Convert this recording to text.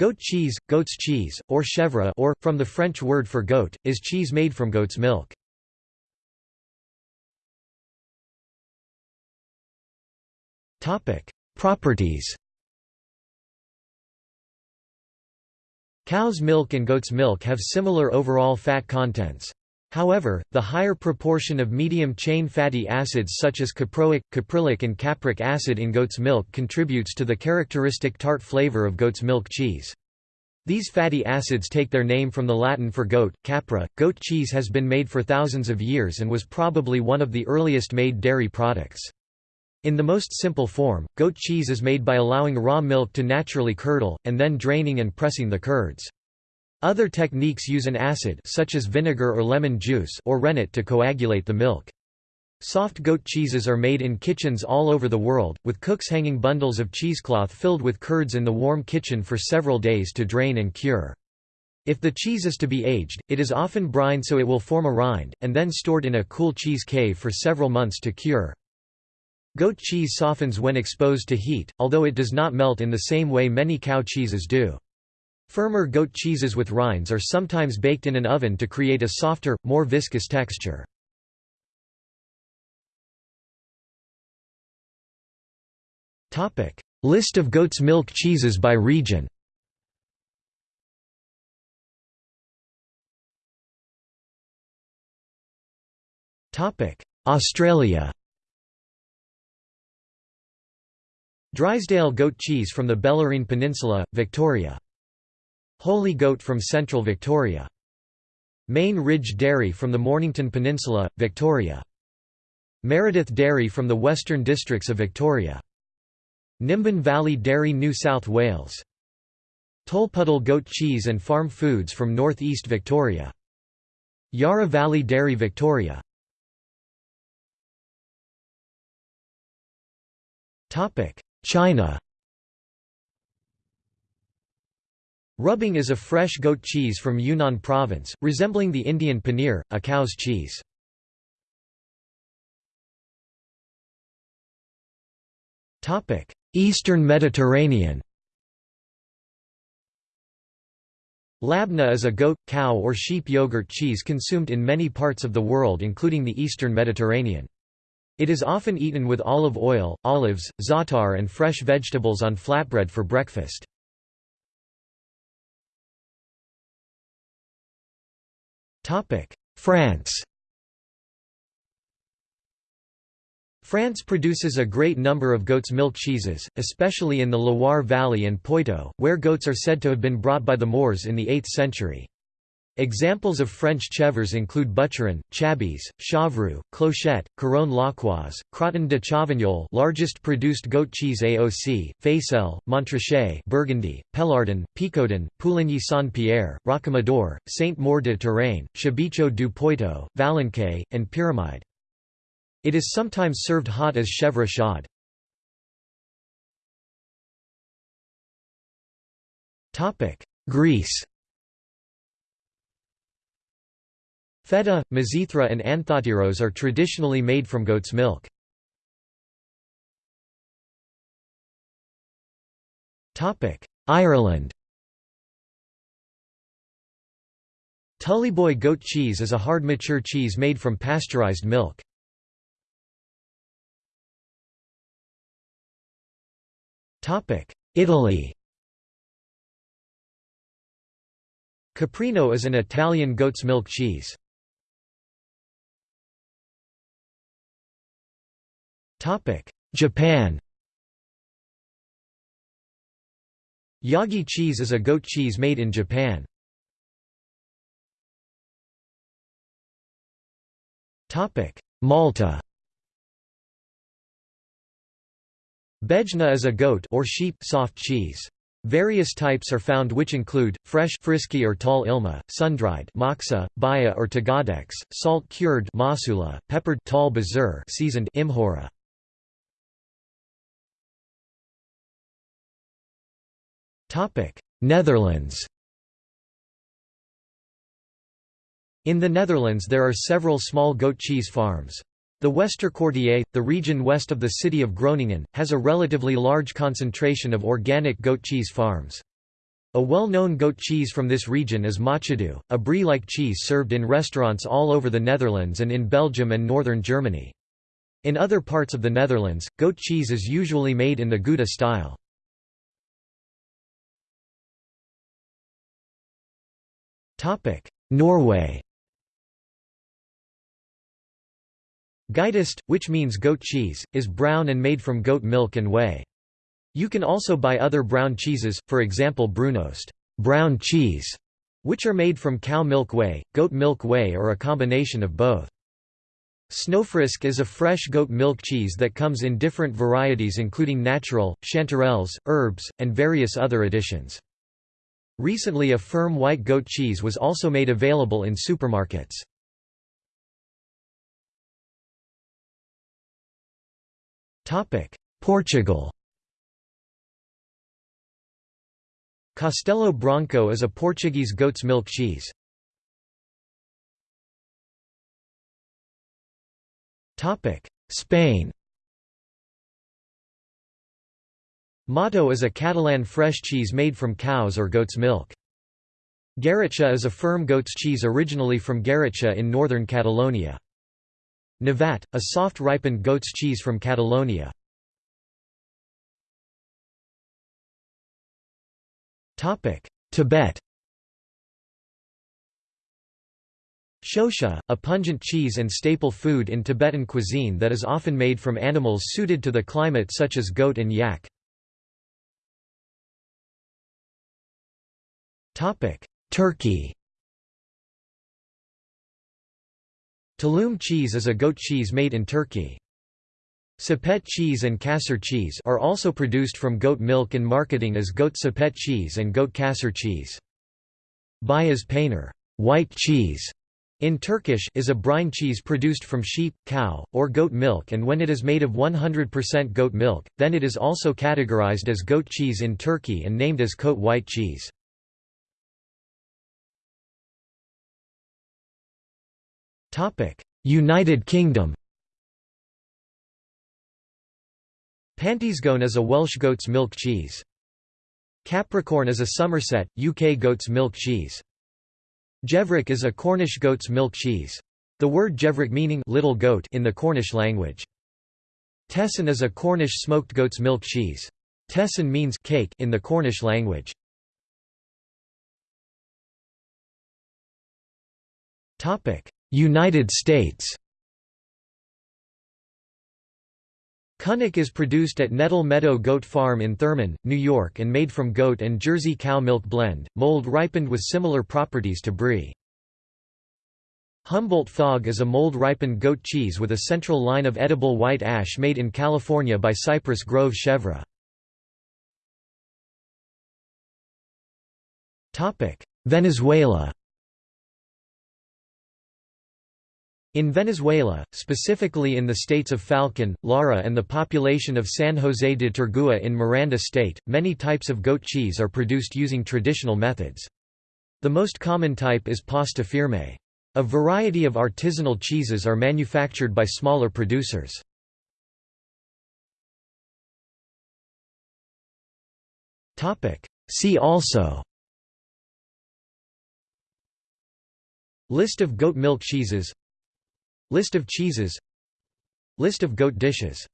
Goat cheese, goat's cheese, or chèvre or, from the French word for goat, is cheese made from goat's milk. Properties Cow's milk and goat's milk have similar overall fat contents. However, the higher proportion of medium-chain fatty acids such as caproic, caprylic and capric acid in goat's milk contributes to the characteristic tart flavor of goat's milk cheese. These fatty acids take their name from the Latin for goat, capra. Goat cheese has been made for thousands of years and was probably one of the earliest made dairy products. In the most simple form, goat cheese is made by allowing raw milk to naturally curdle, and then draining and pressing the curds. Other techniques use an acid such as vinegar or lemon juice or rennet to coagulate the milk. Soft goat cheeses are made in kitchens all over the world, with cooks hanging bundles of cheesecloth filled with curds in the warm kitchen for several days to drain and cure. If the cheese is to be aged, it is often brined so it will form a rind, and then stored in a cool cheese cave for several months to cure. Goat cheese softens when exposed to heat, although it does not melt in the same way many cow cheeses do. Firmer goat cheeses with rinds are sometimes baked in an oven to create a softer, more viscous texture. List of goat's milk cheeses by region Australia Drysdale goat cheese from the Bellarine Peninsula, Victoria. Holy goat from central Victoria. Main Ridge Dairy from the Mornington Peninsula, Victoria. Meredith Dairy from the western districts of Victoria. Nimbin Valley Dairy New South Wales. Tolpuddle goat cheese and farm foods from North East Victoria. Yarra Valley Dairy Victoria. China Rubing is a fresh goat cheese from Yunnan province, resembling the Indian paneer, a cow's cheese. Eastern Mediterranean Labna is a goat, cow or sheep yogurt cheese consumed in many parts of the world including the eastern Mediterranean. It is often eaten with olive oil, olives, za'atar and fresh vegetables on flatbread for breakfast. France France produces a great number of goat's milk cheeses, especially in the Loire Valley and Poitou, where goats are said to have been brought by the Moors in the 8th century. Examples of French chèvres include Bûcheron, Chablis, Chevroux, Clochette, Couronne Lochoise, Crottin de Chavignol largest produced goat cheese AOC, Faisselle, Montrachet Burgundy, Pélardon, Picodon, Pouligny-Saint-Pierre, Rocamadour, Saint-Maur de Touraine, Chabichou du Poitou, Valençay, and Pyramide. It is sometimes served hot as chèvre chaude. Greece Feta, mizithra and anthotyros are traditionally made from goat's milk. Ireland Tullyboy goat cheese is a hard mature cheese made from pasteurized milk. Italy Caprino is an Italian goat's milk cheese. Japan Yagi cheese is a goat cheese made in Japan. Malta Bejna is a goat or sheep soft cheese. Various types are found which include, fresh frisky or tall ilma, sun-dried moxa, baya or tagadex, salt-cured masula, peppered tall bazur seasoned imhora. Netherlands In the Netherlands there are several small goat cheese farms. The Westerkwartier, the region west of the city of Groningen, has a relatively large concentration of organic goat cheese farms. A well-known goat cheese from this region is Machedoux, a brie-like cheese served in restaurants all over the Netherlands and in Belgium and northern Germany. In other parts of the Netherlands, goat cheese is usually made in the Gouda style. Norway Geitost, which means goat cheese, is brown and made from goat milk and whey. You can also buy other brown cheeses, for example Brunost brown cheese, which are made from cow milk whey, goat milk whey or a combination of both. Snowfrisk is a fresh goat milk cheese that comes in different varieties including natural, chanterelles, herbs, and various other additions. Recently a firm white goat cheese was also made available in supermarkets. Portugal Castelo Branco is a Portuguese goat's milk cheese. Spain Mató is a Catalan fresh cheese made from cow's or goat's milk. Garratxa is a firm goat's cheese originally from Garratxa in northern Catalonia. Navat, a soft ripened goat's cheese from Catalonia. Tibet Shosha, a pungent cheese and staple food in Tibetan cuisine that is often made from animals suited to the climate such as goat and yak. Turkey Tulum cheese is a goat cheese made in Turkey. Sepet cheese and kasser cheese are also produced from goat milk and marketing as goat sepet cheese and goat kasser cheese. Beyaz peynir white cheese", in Turkish is a brine cheese produced from sheep, cow, or goat milk and when it is made of 100% goat milk, then it is also categorized as goat cheese in Turkey and named as Kote white cheese. United Kingdom Pantyscone is a Welsh goat's milk cheese. Capricorn is a Somerset, UK goat's milk cheese. Gevric is a Cornish goat's milk cheese. The word Gevric meaning little goat in the Cornish language. Tesyn is a Cornish smoked goat's milk cheese. Tesyn means cake in the Cornish language. United States Kunik is produced at Nettle Meadow Goat Farm in Thurman, New York and made from goat and Jersey cow milk blend, mold ripened with similar properties to brie. Humboldt Fog is a mold-ripened goat cheese with a central line of edible white ash made in California by Cypress Grove Chevre. Venezuela In Venezuela, specifically in the states of Falcón, Lara and the population of San José de Turgua in Miranda state, many types of goat cheese are produced using traditional methods. The most common type is pasta firme. A variety of artisanal cheeses are manufactured by smaller producers. See also List of goat milk cheeses List of cheeses. List of goat dishes